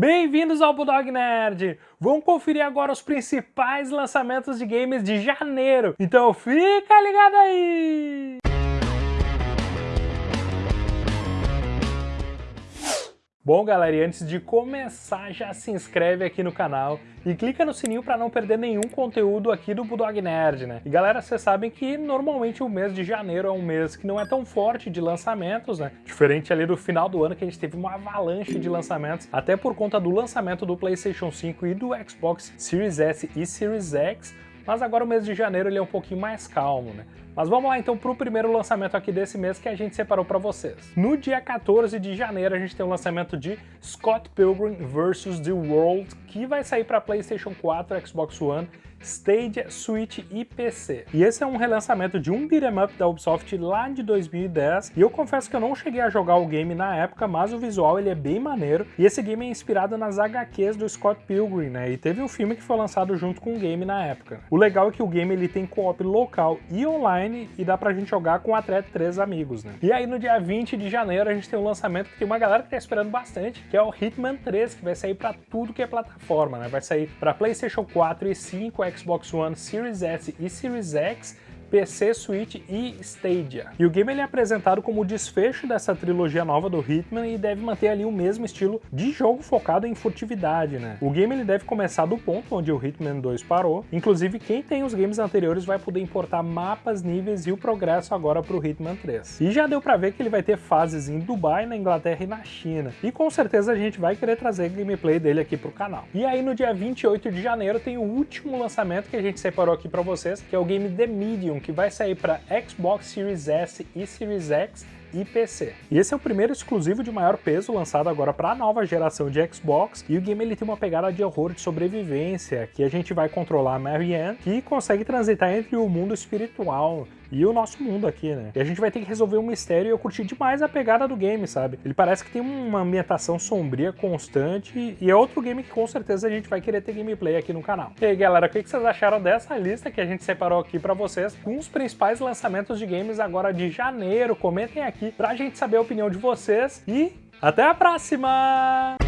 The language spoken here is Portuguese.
Bem-vindos ao Bulldog Nerd! Vamos conferir agora os principais lançamentos de games de janeiro, então fica ligado aí! Bom, galera, e antes de começar, já se inscreve aqui no canal e clica no sininho para não perder nenhum conteúdo aqui do Bulldog Nerd, né? E galera, vocês sabem que normalmente o mês de janeiro é um mês que não é tão forte de lançamentos, né? Diferente ali do final do ano que a gente teve uma avalanche de lançamentos, até por conta do lançamento do PlayStation 5 e do Xbox Series S e Series X, mas agora o mês de janeiro ele é um pouquinho mais calmo, né? Mas vamos lá então para o primeiro lançamento aqui desse mês que a gente separou para vocês. No dia 14 de janeiro a gente tem o lançamento de Scott Pilgrim vs. The World, que vai sair para PlayStation 4, Xbox One Stadia, Switch e PC. E esse é um relançamento de um beat'em up da Ubisoft lá de 2010, e eu confesso que eu não cheguei a jogar o game na época, mas o visual ele é bem maneiro, e esse game é inspirado nas HQs do Scott Pilgrim, né, e teve um filme que foi lançado junto com o game na época. O legal é que o game ele tem co-op local e online, e dá pra gente jogar com até três amigos, né. E aí no dia 20 de janeiro a gente tem um lançamento que tem uma galera que tá esperando bastante, que é o Hitman 3, que vai sair pra tudo que é plataforma, né, vai sair pra Playstation 4 e 5, Xbox One Series S e Series X PC, Switch e Stadia. E o game ele é apresentado como o desfecho dessa trilogia nova do Hitman e deve manter ali o mesmo estilo de jogo focado em furtividade, né? O game ele deve começar do ponto onde o Hitman 2 parou, inclusive quem tem os games anteriores vai poder importar mapas, níveis e o progresso agora para o Hitman 3. E já deu para ver que ele vai ter fases em Dubai, na Inglaterra e na China. E com certeza a gente vai querer trazer gameplay dele aqui pro canal. E aí no dia 28 de janeiro tem o último lançamento que a gente separou aqui para vocês, que é o game The Medium, que vai sair para Xbox Series S e Series X e PC. E esse é o primeiro exclusivo de maior peso lançado agora para a nova geração de Xbox, e o game ele tem uma pegada de horror de sobrevivência, que a gente vai controlar a Marianne, que consegue transitar entre o mundo espiritual e o nosso mundo aqui, né? E a gente vai ter que resolver um mistério e eu curti demais a pegada do game, sabe? Ele parece que tem uma ambientação sombria constante e é outro game que com certeza a gente vai querer ter gameplay aqui no canal. E aí, galera, o que vocês acharam dessa lista que a gente separou aqui pra vocês com os principais lançamentos de games agora de janeiro? Comentem aqui pra gente saber a opinião de vocês e até a próxima!